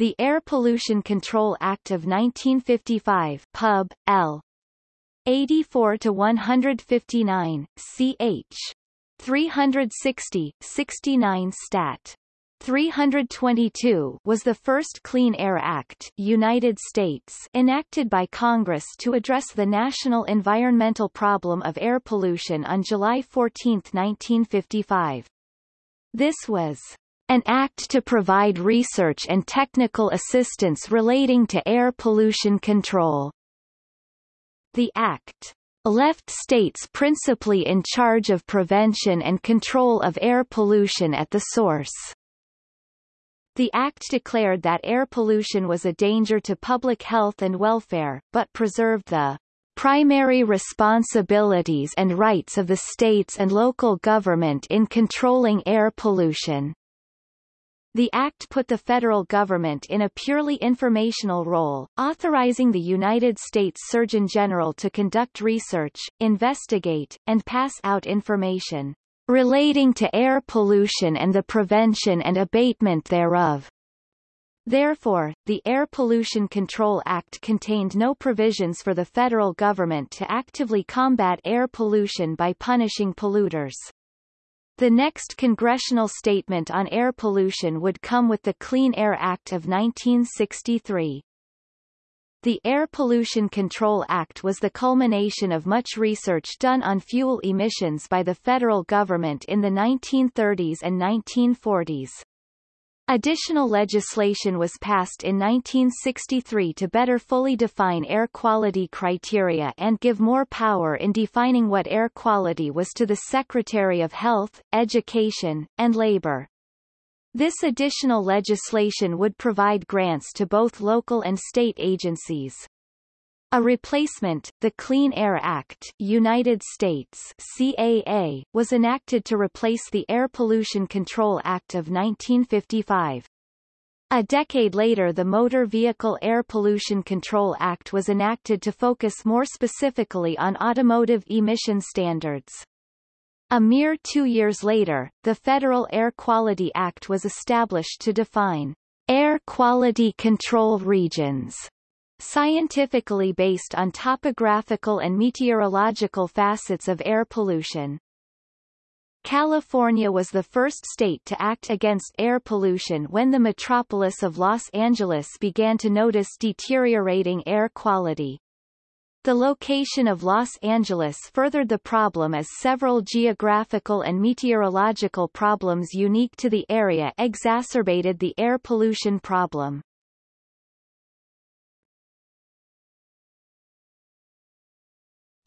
The Air Pollution Control Act of 1955 Pub. L. 84 to 159, ch. 360, 69 stat. 322 was the first Clean Air Act United States enacted by Congress to address the national environmental problem of air pollution on July 14, 1955. This was an act to provide research and technical assistance relating to air pollution control. The act left states principally in charge of prevention and control of air pollution at the source. The Act declared that air pollution was a danger to public health and welfare, but preserved the primary responsibilities and rights of the states and local government in controlling air pollution. The Act put the federal government in a purely informational role, authorizing the United States Surgeon General to conduct research, investigate, and pass out information relating to air pollution and the prevention and abatement thereof. Therefore, the Air Pollution Control Act contained no provisions for the federal government to actively combat air pollution by punishing polluters. The next congressional statement on air pollution would come with the Clean Air Act of 1963. The Air Pollution Control Act was the culmination of much research done on fuel emissions by the federal government in the 1930s and 1940s. Additional legislation was passed in 1963 to better fully define air quality criteria and give more power in defining what air quality was to the Secretary of Health, Education, and Labor. This additional legislation would provide grants to both local and state agencies. A replacement, the Clean Air Act United States CAA, was enacted to replace the Air Pollution Control Act of 1955. A decade later the Motor Vehicle Air Pollution Control Act was enacted to focus more specifically on automotive emission standards. A mere two years later, the Federal Air Quality Act was established to define air quality control regions scientifically based on topographical and meteorological facets of air pollution. California was the first state to act against air pollution when the metropolis of Los Angeles began to notice deteriorating air quality. The location of Los Angeles furthered the problem as several geographical and meteorological problems unique to the area exacerbated the air pollution problem.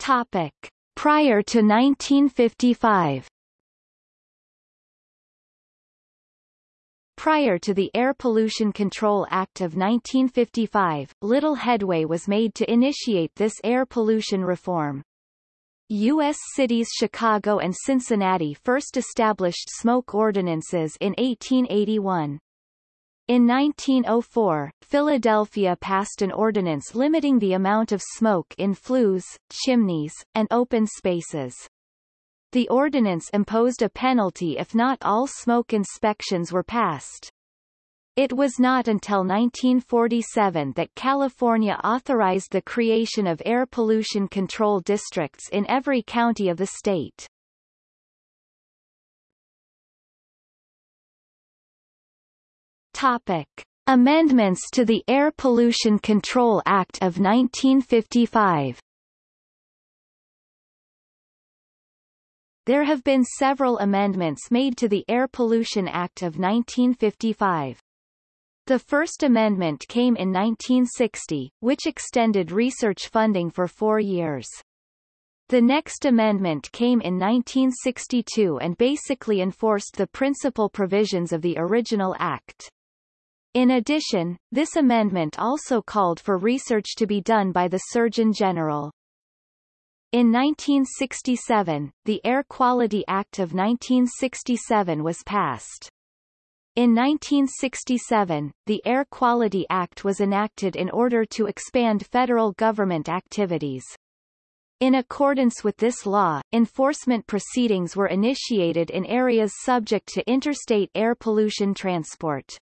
Topic. Prior to 1955 Prior to the Air Pollution Control Act of 1955, little headway was made to initiate this air pollution reform. U.S. cities Chicago and Cincinnati first established smoke ordinances in 1881. In 1904, Philadelphia passed an ordinance limiting the amount of smoke in flues, chimneys, and open spaces. The ordinance imposed a penalty if not all smoke inspections were passed. It was not until 1947 that California authorized the creation of air pollution control districts in every county of the state. Topic. Amendments to the Air Pollution Control Act of 1955 There have been several amendments made to the Air Pollution Act of 1955. The first amendment came in 1960, which extended research funding for four years. The next amendment came in 1962 and basically enforced the principal provisions of the original act. In addition, this amendment also called for research to be done by the Surgeon General. In 1967, the Air Quality Act of 1967 was passed. In 1967, the Air Quality Act was enacted in order to expand federal government activities. In accordance with this law, enforcement proceedings were initiated in areas subject to interstate air pollution transport.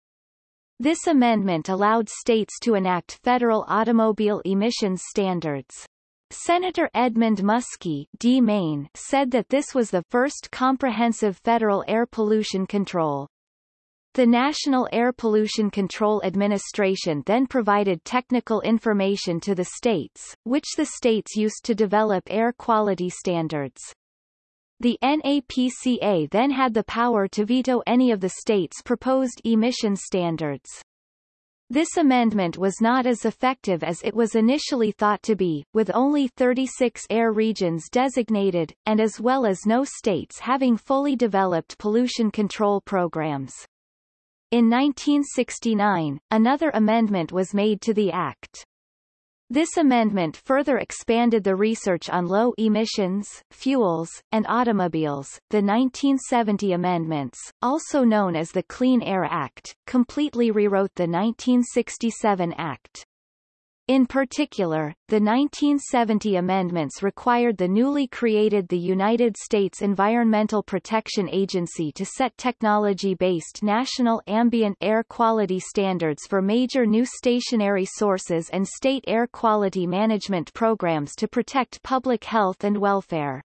This amendment allowed states to enact federal automobile emissions standards. Senator Edmund Muskie D. Maine said that this was the first comprehensive federal air pollution control. The National Air Pollution Control Administration then provided technical information to the states, which the states used to develop air quality standards. The NAPCA then had the power to veto any of the states' proposed emission standards. This amendment was not as effective as it was initially thought to be, with only 36 air regions designated, and as well as no states having fully developed pollution control programs. In 1969, another amendment was made to the Act. This amendment further expanded the research on low emissions, fuels, and automobiles. The 1970 amendments, also known as the Clean Air Act, completely rewrote the 1967 Act. In particular, the 1970 amendments required the newly created the United States Environmental Protection Agency to set technology-based national ambient air quality standards for major new stationary sources and state air quality management programs to protect public health and welfare.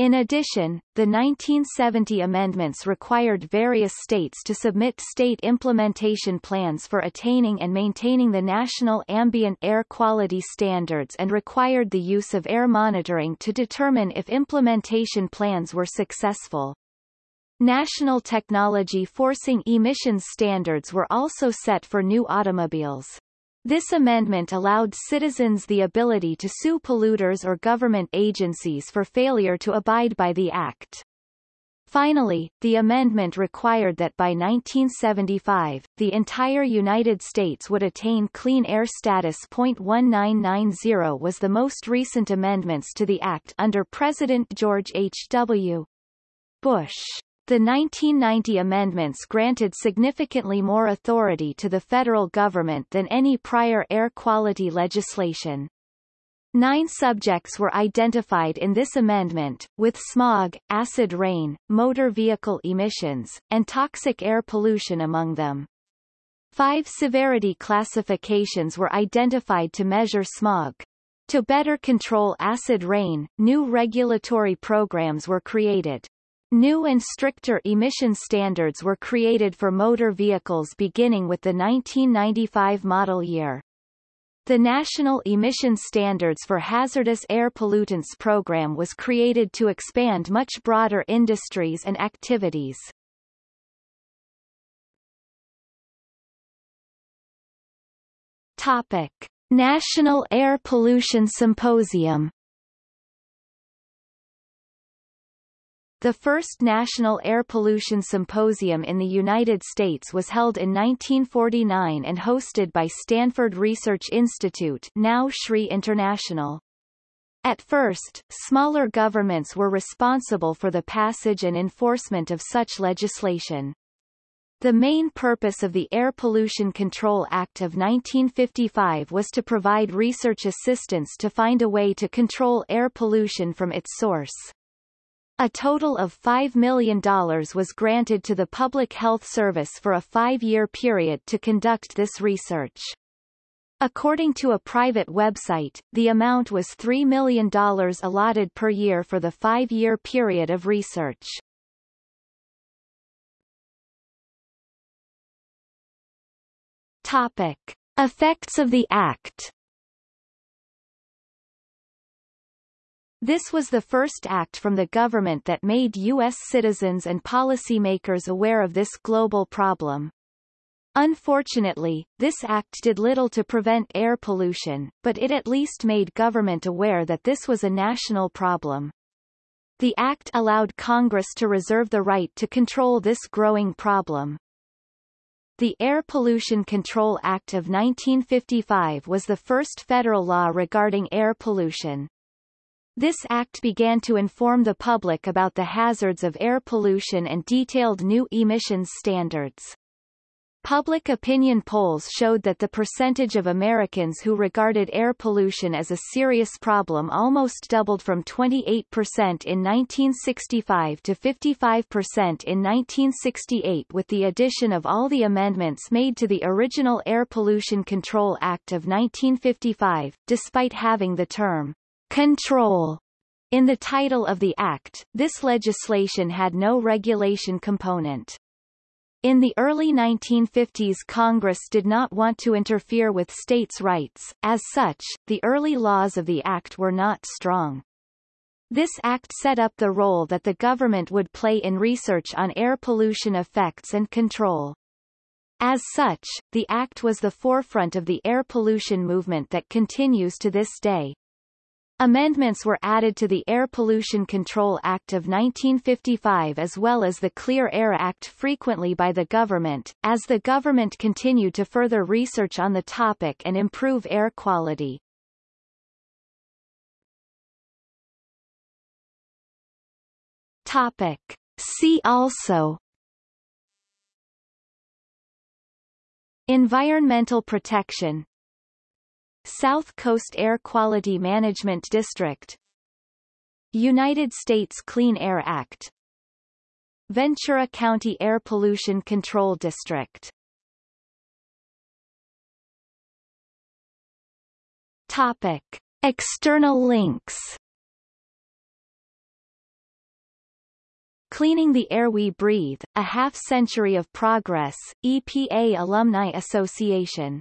In addition, the 1970 amendments required various states to submit state implementation plans for attaining and maintaining the national ambient air quality standards and required the use of air monitoring to determine if implementation plans were successful. National technology forcing emissions standards were also set for new automobiles. This amendment allowed citizens the ability to sue polluters or government agencies for failure to abide by the Act. Finally, the amendment required that by 1975, the entire United States would attain clean air status. 1990 was the most recent amendments to the Act under President George H. W. Bush. The 1990 amendments granted significantly more authority to the federal government than any prior air quality legislation. Nine subjects were identified in this amendment, with smog, acid rain, motor vehicle emissions, and toxic air pollution among them. Five severity classifications were identified to measure smog. To better control acid rain, new regulatory programs were created. New and stricter emission standards were created for motor vehicles beginning with the 1995 model year. The National Emission Standards for Hazardous Air Pollutants program was created to expand much broader industries and activities. Topic. National Air Pollution Symposium The first National Air Pollution Symposium in the United States was held in 1949 and hosted by Stanford Research Institute now SRI International. At first, smaller governments were responsible for the passage and enforcement of such legislation. The main purpose of the Air Pollution Control Act of 1955 was to provide research assistance to find a way to control air pollution from its source. A total of $5 million was granted to the Public Health Service for a five-year period to conduct this research. According to a private website, the amount was $3 million allotted per year for the five-year period of research. Topic. Effects of the Act This was the first act from the government that made U.S. citizens and policymakers aware of this global problem. Unfortunately, this act did little to prevent air pollution, but it at least made government aware that this was a national problem. The act allowed Congress to reserve the right to control this growing problem. The Air Pollution Control Act of 1955 was the first federal law regarding air pollution. This act began to inform the public about the hazards of air pollution and detailed new emissions standards. Public opinion polls showed that the percentage of Americans who regarded air pollution as a serious problem almost doubled from 28% in 1965 to 55% in 1968 with the addition of all the amendments made to the original Air Pollution Control Act of 1955. Despite having the term control in the title of the act, this legislation had no regulation component. In the early 1950s Congress did not want to interfere with states' rights, as such, the early laws of the Act were not strong. This act set up the role that the government would play in research on air pollution effects and control. As such, the act was the forefront of the air pollution movement that continues to this day. Amendments were added to the Air Pollution Control Act of 1955 as well as the Clear Air Act frequently by the government, as the government continued to further research on the topic and improve air quality. Topic. See also Environmental protection South Coast Air Quality Management District United States Clean Air Act Ventura County Air Pollution Control District. Topic. External links. Cleaning the Air We Breathe, A Half Century of Progress, EPA Alumni Association